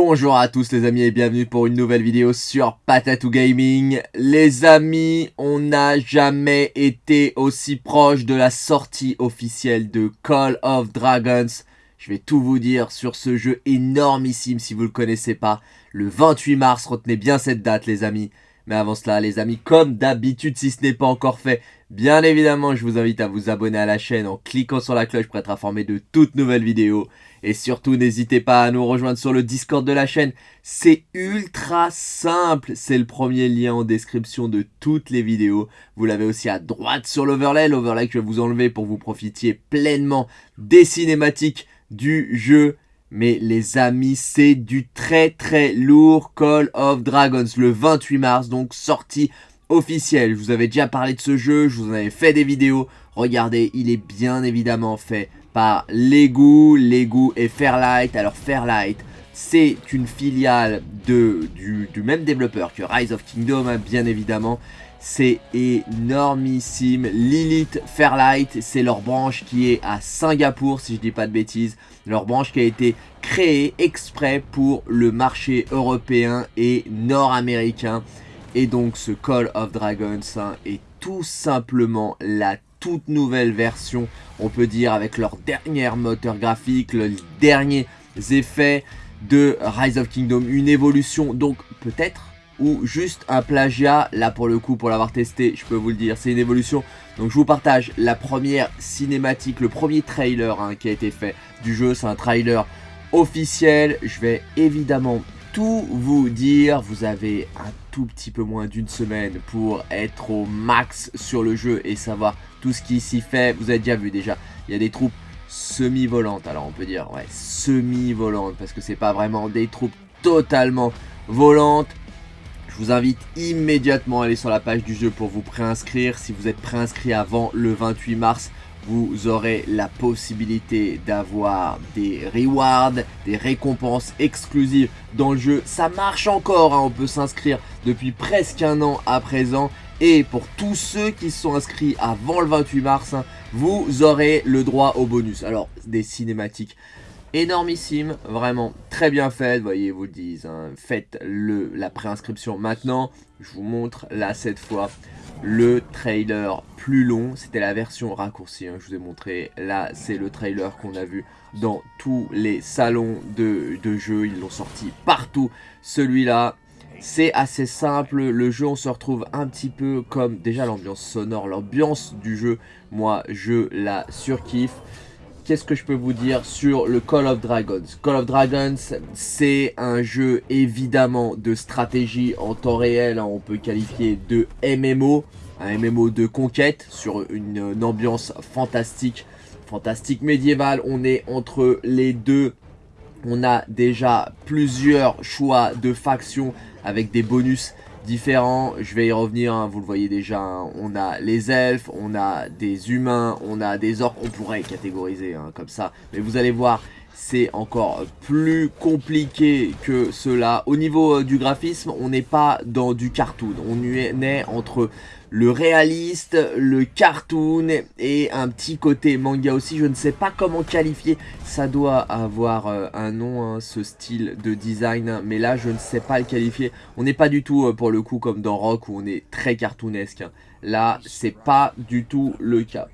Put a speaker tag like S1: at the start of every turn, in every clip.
S1: Bonjour à tous les amis et bienvenue pour une nouvelle vidéo sur Patatou Gaming. Les amis, on n'a jamais été aussi proche de la sortie officielle de Call of Dragons. Je vais tout vous dire sur ce jeu énormissime si vous le connaissez pas. Le 28 mars, retenez bien cette date les amis. Mais avant cela les amis, comme d'habitude si ce n'est pas encore fait, bien évidemment je vous invite à vous abonner à la chaîne en cliquant sur la cloche pour être informé de toutes nouvelles vidéos. Et surtout n'hésitez pas à nous rejoindre sur le Discord de la chaîne, c'est ultra simple, c'est le premier lien en description de toutes les vidéos. Vous l'avez aussi à droite sur l'overlay, l'overlay que je vais vous enlever pour vous profitiez pleinement des cinématiques du jeu. Mais les amis, c'est du très très lourd. Call of Dragons le 28 mars, donc sortie officielle. Je vous avais déjà parlé de ce jeu, je vous en avais fait des vidéos. Regardez, il est bien évidemment fait par Lego, Lego et Fairlight. Alors Fairlight, c'est une filiale de, du, du, même développeur que Rise of Kingdom, hein, bien évidemment. C'est énormissime. Lilith Fairlight, c'est leur branche qui est à Singapour, si je dis pas de bêtises. Leur branche qui a été créée exprès pour le marché européen et nord-américain. Et donc ce Call of Dragons hein, est tout simplement la toute nouvelle version, on peut dire, avec leur dernier moteur graphique, les derniers effets de Rise of Kingdom, une évolution, donc peut-être ou juste un plagiat. Là, pour le coup, pour l'avoir testé, je peux vous le dire, c'est une évolution. Donc, je vous partage la première cinématique, le premier trailer hein, qui a été fait du jeu. C'est un trailer officiel. Je vais évidemment vous dire. Vous avez un tout petit peu moins d'une semaine pour être au max sur le jeu et savoir tout ce qui s'y fait. Vous avez déjà vu déjà, il y a des troupes semi-volantes. Alors, on peut dire, ouais, semi-volantes parce que c'est pas vraiment des troupes totalement volantes je vous invite immédiatement à aller sur la page du jeu pour vous préinscrire. Si vous êtes préinscrit avant le 28 mars, vous aurez la possibilité d'avoir des rewards, des récompenses exclusives dans le jeu. Ça marche encore, hein. on peut s'inscrire depuis presque un an à présent. Et pour tous ceux qui sont inscrits avant le 28 mars, hein, vous aurez le droit au bonus. Alors, des cinématiques énormissime, vraiment très bien faite, voyez, vous le disent, hein. faites le, la préinscription maintenant, je vous montre là cette fois le trailer plus long, c'était la version raccourcie, hein, je vous ai montré, là c'est le trailer qu'on a vu dans tous les salons de, de jeu, ils l'ont sorti partout, celui-là c'est assez simple, le jeu on se retrouve un petit peu comme déjà l'ambiance sonore, l'ambiance du jeu, moi je la surkiffe qu'est-ce que je peux vous dire sur le Call of Dragons? Call of Dragons, c'est un jeu évidemment de stratégie en temps réel, hein, on peut qualifier de MMO, un MMO de conquête sur une, ambiance fantastique, fantastique médiévale, on est entre les deux. On a déjà plusieurs choix de factions avec des bonus différents. Je vais y revenir, hein, vous le voyez déjà. Hein. On a les elfes, on a des humains, on a des orques. On pourrait catégoriser hein, comme ça. Mais vous allez voir, c'est encore plus compliqué que cela. Au niveau euh, du graphisme, on n'est pas dans du cartoon. On est entre le réaliste, le cartoon et un petit côté manga aussi. Je ne sais pas comment qualifier. Ça doit avoir euh, un nom, hein, ce style de design. Mais là, je ne sais pas le qualifier. On n'est pas du tout, euh, pour le coup, comme dans Rock où on est très cartoonesque. Hein. Là, c'est pas du tout le cas.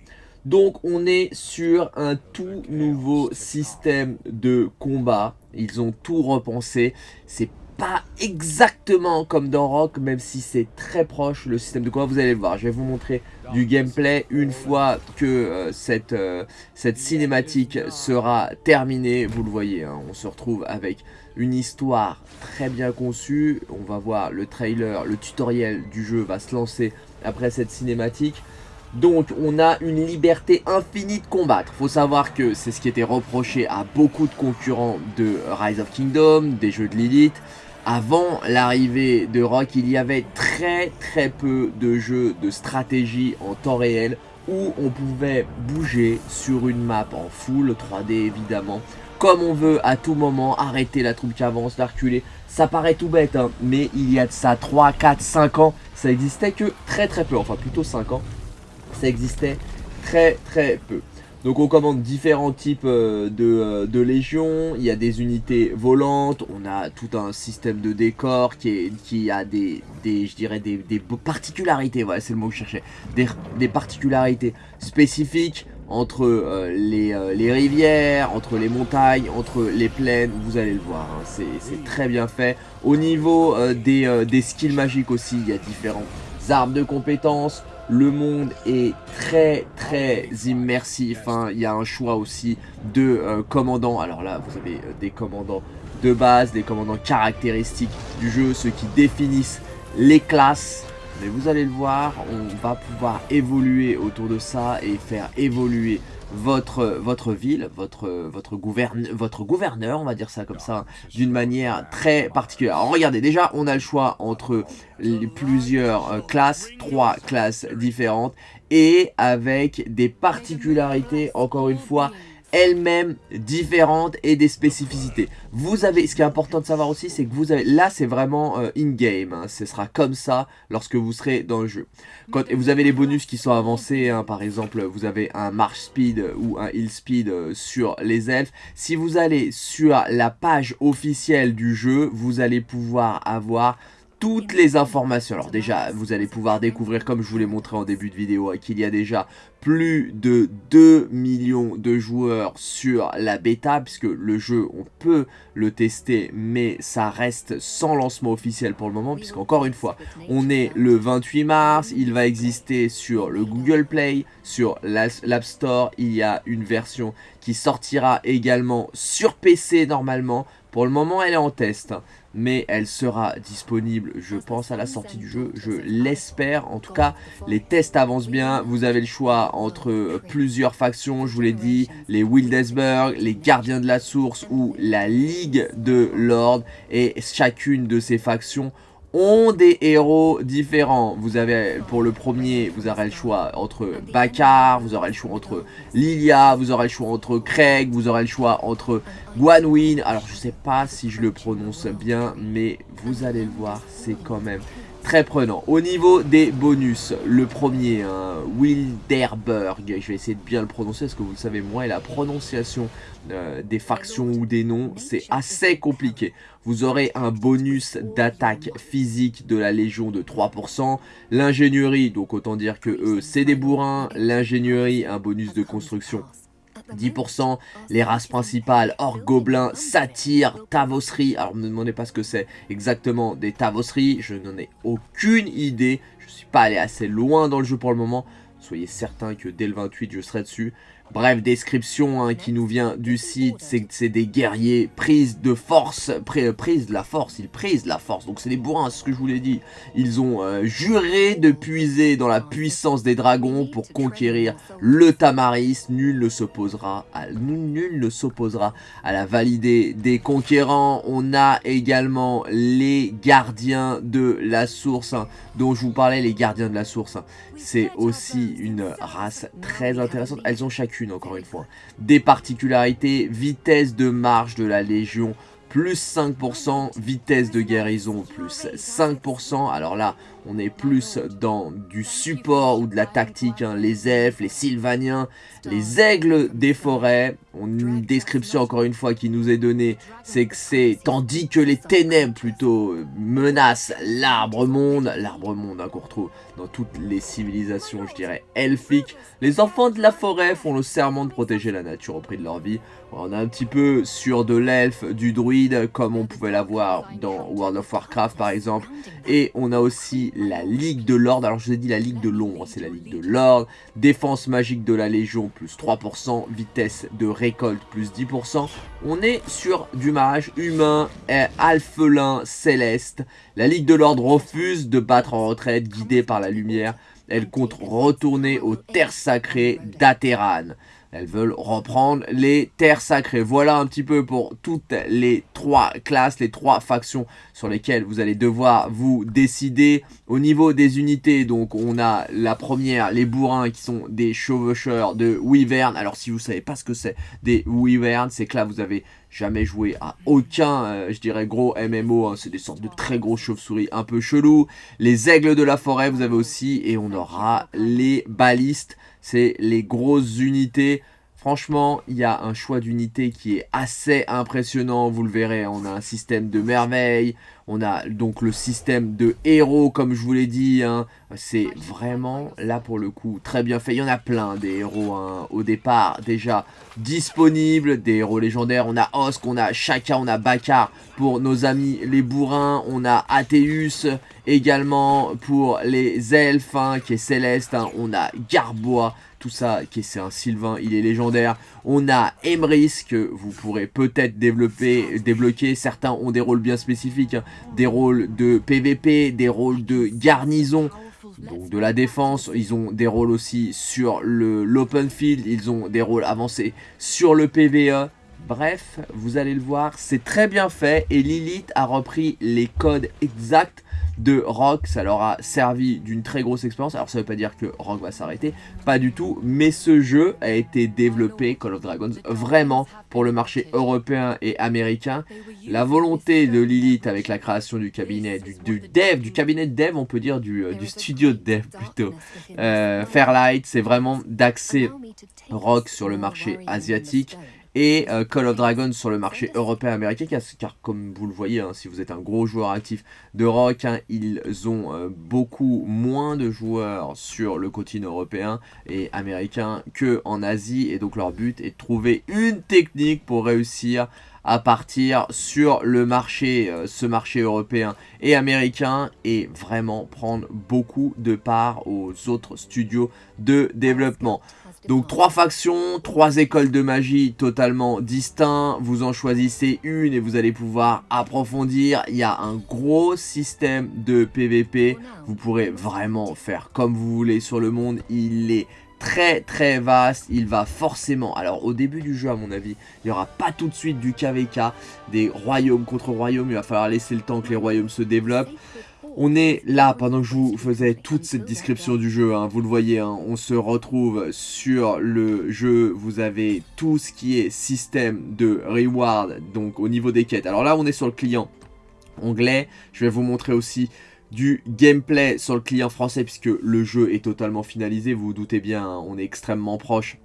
S1: Donc on est sur un tout nouveau système de combat. Ils ont tout repensé. C'est pas exactement comme dans Rock, même si c'est très proche le système de combat. Vous allez le voir, je vais vous montrer du gameplay une fois que euh, cette, euh, cette cinématique sera terminée. Vous le voyez, hein, on se retrouve avec une histoire très bien conçue. On va voir le trailer, le tutoriel du jeu va se lancer après cette cinématique. Donc on a une liberté infinie de combattre. Faut savoir que c'est ce qui était reproché à beaucoup de concurrents de Rise of Kingdom, des jeux de Lilith. Avant l'arrivée de Rock, il y avait très très peu de jeux de stratégie en temps réel où on pouvait bouger sur une map en full 3D évidemment comme on veut à tout moment, arrêter la troupe qui avance, la reculer. Ça paraît tout bête, hein, mais il y a de ça 3, 4, 5 ans, ça existait que très très peu, enfin plutôt 5 ans, ça existait très très peu. Donc on commande différents types euh, de, de, légions, il y a des unités volantes, on a tout un système de décor qui, a des, je dirais, des, des particularités, voilà c'est le mot que je cherchais, des, particularités spécifiques, entre euh, les, euh, rivières, entre les montagnes, entre les plaines, vous allez le voir, hein, c'est très bien fait. Au niveau euh, des, skills magiques aussi, il y a différents arbres de compétences, le monde est très très immersif, hein. il y a un choix aussi de commandants, alors là vous avez des commandants de base, des commandants caractéristiques du jeu, ceux qui définissent les classes, mais vous allez le voir, on va pouvoir évoluer autour de ça et faire évoluer votre, votre ville, votre, votre, votre gouverneur, on va dire ça comme ça, d'une manière très particulière. Alors regardez, déjà on a le choix entre les plusieurs euh, classes, trois classes différentes, et avec des particularités, encore une fois, elles-mêmes différentes et des spécificités. Vous avez, ce qui est important de savoir aussi, c'est que vous avez, là c'est vraiment euh, in-game, hein. ce sera comme ça lorsque vous serez dans le jeu. Quand, vous avez les bonus qui sont avancés, hein. par exemple vous avez un march speed ou un heal speed euh, sur les elfes. Si vous allez sur la page officielle du jeu, vous allez pouvoir avoir toutes les informations. Alors déjà, vous allez pouvoir découvrir, comme je vous l'ai montré en début de vidéo, hein, qu'il y a déjà plus de 2 millions de joueurs sur la bêta, puisque le jeu, on peut le tester, mais ça reste sans lancement officiel pour le moment, puisqu'encore une fois, on est le 28 mars, il va exister sur le Google Play, sur l'App Store, il y a une version qui sortira également sur PC normalement, pour le moment, elle est en test, mais elle sera disponible, je pense, à la sortie du jeu. Je l'espère. En tout cas, les tests avancent bien. Vous avez le choix entre plusieurs factions, je vous l'ai dit, les Wildesberg, les Gardiens de la Source ou la Ligue de l'Ordre. Et chacune de ces factions ont des héros différents. Vous avez, pour le premier, vous aurez le choix entre Bakar, vous aurez le choix entre Lilia, vous aurez le choix entre Craig, vous aurez le choix entre Guanwin. Alors, je sais pas si je le prononce bien, mais vous allez le voir, c'est quand même très prenant. Au niveau des bonus, le premier, hein, Wilderberg, je vais essayer de bien le prononcer parce que vous le savez, moi et la prononciation euh, des factions ou des noms, c'est assez compliqué. Vous aurez un bonus d'attaque physique de la Légion de 3%, l'ingénierie, donc autant dire que eux, c'est des bourrins, l'ingénierie, un bonus de construction 10%, les races principales, or gobelins, satyres, tavosseries. Alors ne me demandez pas ce que c'est exactement des tavosseries, je n'en ai aucune idée. Je ne suis pas allé assez loin dans le jeu pour le moment. Soyez certain que dès le 28 je serai dessus. Bref, description hein, qui nous vient du site, c'est des guerriers prises de force, prise de la force, ils prisent la force, donc c'est des bourrins, c'est ce que je vous l'ai dit. Ils ont euh, juré de puiser dans la puissance des dragons pour conquérir le Tamaris, nul ne s'opposera à, nul ne s'opposera à la validée des conquérants. On a également les gardiens de la source, hein, dont je vous parlais, les gardiens de la source. Hein. C'est aussi une race très intéressante, elles ont chacune encore une fois. Des particularités, vitesse de marche de la Légion, plus 5%, vitesse de guérison, plus 5%. Alors là, on est plus dans du support ou de la tactique, hein. les elfes, les sylvaniens, les aigles des forêts. Une description encore une fois qui nous est donnée, c'est que c'est tandis que les ténèbres plutôt menacent l'arbre monde, l'arbre monde hein, qu'on retrouve dans toutes les civilisations, je dirais, elfiques. Les enfants de la forêt font le serment de protéger la nature au prix de leur vie. On est un petit peu sur de l'elfe, du druide, comme on pouvait l'avoir dans World of Warcraft par exemple. Et on a aussi la Ligue de l'Ordre. Alors je vous ai dit la Ligue de l'Ombre, c'est la Ligue de l'Ordre. Défense magique de la Légion, plus 3%. Vitesse de récolte, plus 10%. On est sur du mage humain, alphelin, céleste. La Ligue de l'Ordre refuse de battre en retraite, guidée par la lumière. Elle compte retourner aux terres sacrées d'Ateran. Elles veulent reprendre les terres sacrées. Voilà un petit peu pour toutes les trois classes, les trois factions sur lesquelles vous allez devoir vous décider. Au niveau des unités, donc on a la première, les bourrins qui sont des chevaucheurs de Wyvern. Alors si vous savez pas ce que c'est des Wyvern, c'est que là vous avez jamais joué à aucun, euh, je dirais, gros MMO. Hein. c'est des sortes de très gros chauves-souris un peu chelous. Les aigles de la forêt, vous avez aussi. Et on aura les balistes. C'est les grosses unités Franchement, il y a un choix d'unité qui est assez impressionnant, vous le verrez. On a un système de merveilles, on a donc le système de héros, comme je vous l'ai dit. Hein. C'est vraiment, là pour le coup, très bien fait. Il y en a plein des héros hein. au départ déjà disponibles, des héros légendaires. On a Osk, on a Shaka, on a Bakar pour nos amis les bourrins. On a Athéus également pour les elfes, hein, qui est Céleste. On a Garbois ça, qui c'est un Sylvain, il est légendaire. On a Emrys, que vous pourrez peut-être développer, débloquer. Certains ont des rôles bien spécifiques, hein. des rôles de PVP, des rôles de garnison, donc de la défense. Ils ont des rôles aussi sur l'open field, ils ont des rôles avancés sur le PVE. Bref, vous allez le voir, c'est très bien fait et Lilith a repris les codes exacts de Rock. Ça leur a servi d'une très grosse expérience. Alors ça veut pas dire que Rock va s'arrêter, pas du tout. Mais ce jeu a été développé, Call of Dragons, vraiment pour le marché européen et américain. La volonté de Lilith avec la création du cabinet, du, dev, du cabinet de dev, on peut dire du, euh, studio de dev plutôt, euh, Fairlight, c'est vraiment d'axer Rock sur le marché asiatique et euh, Call of Dragons sur le marché européen américain car comme vous le voyez hein, si vous êtes un gros joueur actif de rock hein, ils ont euh, beaucoup moins de joueurs sur le continent européen et américain que en Asie et donc leur but est de trouver une technique pour réussir à partir sur le marché, euh, ce marché européen et américain et vraiment prendre beaucoup de part aux autres studios de développement. Donc trois factions, trois écoles de magie totalement distinctes, vous en choisissez une et vous allez pouvoir approfondir. Il y a un gros système de PVP, vous pourrez vraiment faire comme vous voulez sur le monde, il est très très vaste, il va forcément, alors au début du jeu à mon avis, il n'y aura pas tout de suite du KVK, des royaumes contre royaumes, il va falloir laisser le temps que les royaumes se développent. On est là pendant que je vous faisais toute cette description du jeu, hein, vous le voyez, hein, on se retrouve sur le jeu, vous avez tout ce qui est système de reward, donc au niveau des quêtes. Alors là on est sur le client anglais, je vais vous montrer aussi du gameplay sur le client français puisque le jeu est totalement finalisé, vous vous doutez bien, hein, on est extrêmement proche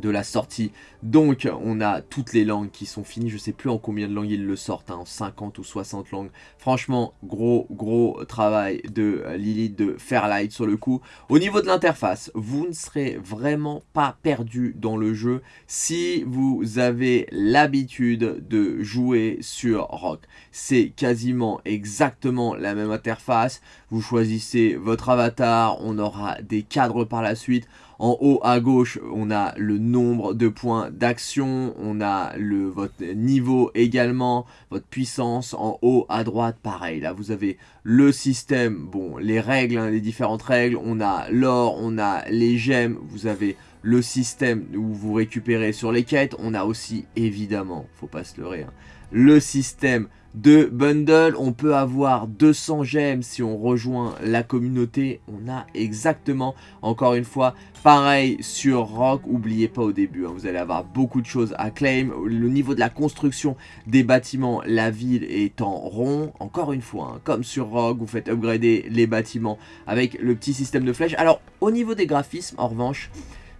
S1: de la sortie. Donc, on a toutes les langues qui sont finies. Je sais plus en combien de langues ils le sortent, hein, en 50 ou 60 langues. Franchement, gros, gros travail de euh, Lilith de Fairlight sur le coup. Au niveau de l'interface, vous ne serez vraiment pas perdu dans le jeu si vous avez l'habitude de jouer sur Rock. C'est quasiment exactement la même interface. Vous choisissez votre avatar, on aura des cadres par la suite. En haut à gauche, on a le nombre de points d'action, on a le, votre niveau également, votre puissance. En haut à droite, pareil, là vous avez le système, bon, les règles, hein, les différentes règles. On a l'or, on a les gemmes, vous avez le système où vous récupérez sur les quêtes. On a aussi, évidemment, faut pas se leurrer, hein, le système de bundle. On peut avoir 200 gemmes si on rejoint la communauté. On a exactement, encore une fois, pareil sur Rock. Oubliez pas au début, hein, vous allez avoir beaucoup de choses à claim. Le niveau de la construction des bâtiments, la ville est en rond. Encore une fois, hein, comme sur Rock, vous faites upgrader les bâtiments avec le petit système de flèches. Alors, au niveau des graphismes, en revanche...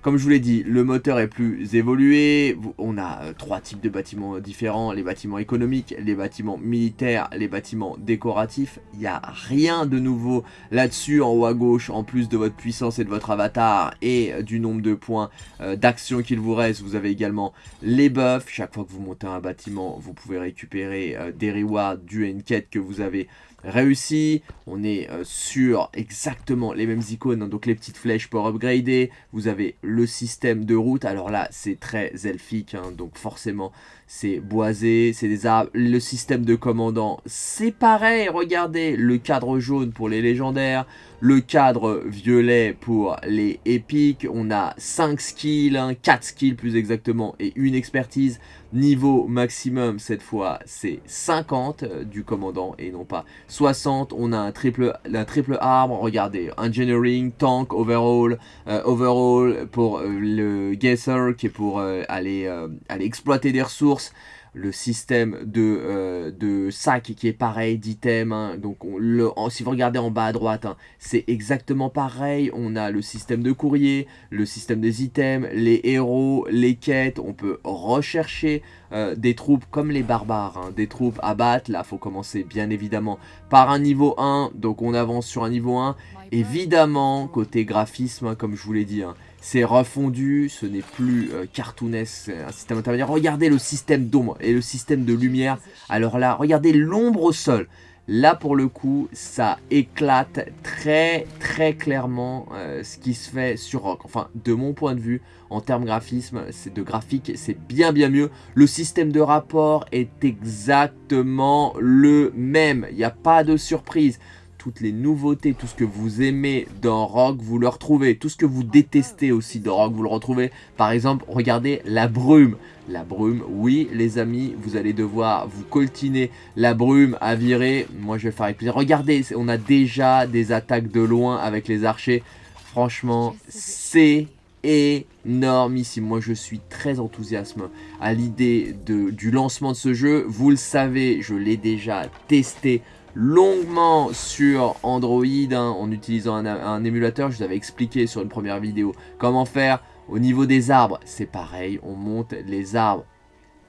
S1: Comme je vous l'ai dit, le moteur est plus évolué. On a euh, trois types de bâtiments différents. Les bâtiments économiques, les bâtiments militaires, les bâtiments décoratifs. Il n'y a rien de nouveau là-dessus en haut à gauche. En plus de votre puissance et de votre avatar et euh, du nombre de points euh, d'action qu'il vous reste. Vous avez également les buffs. Chaque fois que vous montez un bâtiment, vous pouvez récupérer des rewards du à quête que vous avez réussi. On est euh, sur exactement les mêmes icônes, hein. donc les petites flèches pour upgrader. Vous avez le système de route. Alors là, c'est très elfique, hein. donc forcément, c'est boisé, c'est des arbres. Le système de commandant, c'est pareil. Regardez, le cadre jaune pour les légendaires, le cadre violet pour les épiques. On a 5 skills, 4 hein. skills plus exactement, et une expertise. Niveau maximum, cette fois, c'est 50 euh, du commandant et non pas 60. On a un triple, arbre, regardez, engineering, tank, overall, euh, overall pour euh, le guesser qui est pour aller, aller exploiter des ressources le système de, euh, de sac qui est pareil, d'items. Hein. donc le, si vous regardez en bas à droite, hein, c'est exactement pareil. On a le système de courrier, le système des items, les héros, les quêtes. On peut rechercher euh, des troupes comme les barbares, hein. des troupes à battre. Là, faut commencer bien évidemment par un niveau 1. Donc on avance sur un niveau 1. Évidemment, côté graphisme, comme je vous l'ai dit, c'est refondu, ce n'est plus euh, cartoonesque, un système intermédiaire. Regardez le système d'ombre et le système de lumière. Alors là, regardez l'ombre au sol. Là, pour le coup, ça éclate très très clairement euh, ce qui se fait sur Rock. Enfin, de mon point de vue, en termes graphisme, de graphique, c'est bien bien mieux. Le système de rapport est exactement le même. Il n'y a pas de surprise toutes les nouveautés, tout ce que vous aimez dans Rock, vous le retrouvez. Tout ce que vous détestez aussi dans Rock, vous le retrouvez. Par exemple, regardez la brume. La brume, oui les amis, vous allez devoir vous coltiner la brume à virer. Moi je vais faire avec plaisir. Regardez, on a déjà des attaques de loin avec les archers. Franchement, c'est énormissime. Moi, je suis très enthousiaste à l'idée du lancement de ce jeu. Vous le savez, je l'ai déjà testé longuement sur Android hein, en utilisant un, émulateur. Je vous avais expliqué sur une première vidéo comment faire. Au niveau des arbres, c'est pareil. On monte les arbres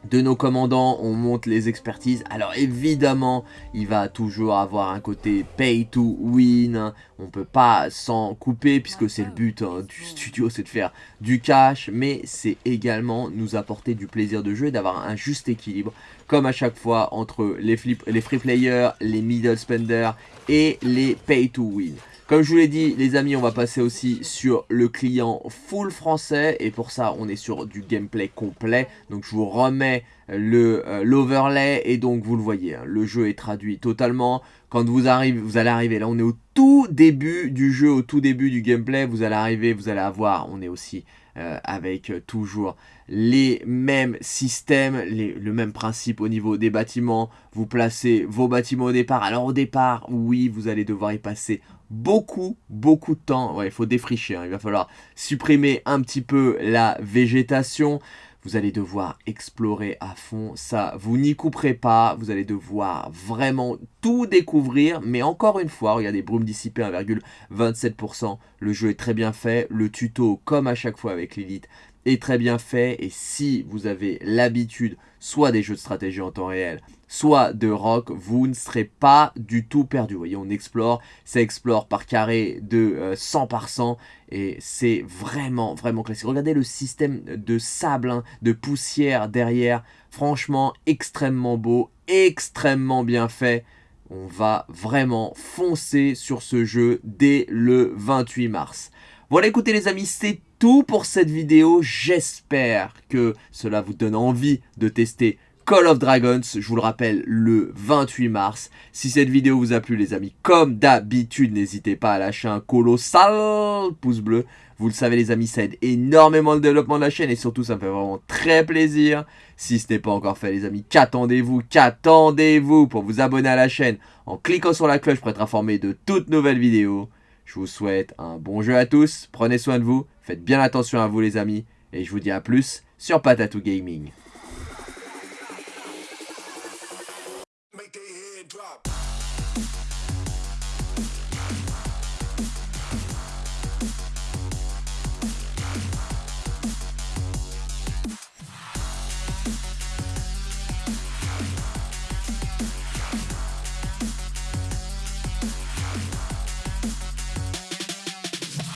S1: de nos commandants, on monte les expertises. Alors évidemment, il va toujours avoir un côté pay to win. On peut pas s'en couper puisque c'est le but hein, du studio, c'est de faire du cash. Mais c'est également nous apporter du plaisir de jeu et d'avoir un juste équilibre. Comme à chaque fois entre les, free players, les middle spenders et les pay to win. Comme je vous l'ai dit, les amis, on va passer aussi sur le client full français. Et pour ça, on est sur du gameplay complet. Donc, je vous remets euh, l'overlay. et donc, vous le voyez, hein, le jeu est traduit totalement. Quand vous, arrivez, vous allez arriver, là, on est au tout début du jeu, au tout début du gameplay. Vous allez arriver, vous allez avoir, on est aussi euh, avec toujours les mêmes systèmes, le même principe au niveau des bâtiments. Vous placez vos bâtiments au départ. Alors au départ, oui, vous allez devoir y passer beaucoup, beaucoup de temps. Il faut défricher, hein. il va falloir supprimer un petit peu la végétation. Vous allez devoir explorer à fond ça. Vous n'y couperez pas. Vous allez devoir vraiment tout découvrir. Mais encore une fois, regardez, brume dissipée 1,27%. Le jeu est très bien fait. Le tuto, comme à chaque fois avec l'élite, très bien fait. Et si vous avez l'habitude soit des jeux de stratégie en temps réel, soit de rock, vous ne serez pas du tout perdu. Voyez, on explore, ça explore par carré de 100 euh, par 100 et c'est vraiment, vraiment classique. Regardez le système de sable, hein, de poussière derrière, franchement extrêmement beau, extrêmement bien fait. On va vraiment foncer sur ce jeu dès le 28 mars. Voilà, écoutez les amis, c'est tout pour cette vidéo. J'espère que cela vous donne envie de tester Call of Dragons, je vous le rappelle, le 28 mars. Si cette vidéo vous a plu les amis, comme d'habitude, n'hésitez pas à lâcher un colossal pouce bleu. Vous le savez les amis, ça aide énormément le développement de la chaîne et surtout ça me fait vraiment très plaisir. Si ce n'est pas encore fait les amis, qu'attendez-vous Qu'attendez-vous pour vous abonner à la chaîne en cliquant sur la cloche pour être informé de toutes nouvelles vidéos Je vous souhaite un bon jeu à tous, prenez soin de vous, faites bien attention à vous les amis et je vous dis à plus sur Patatou Gaming.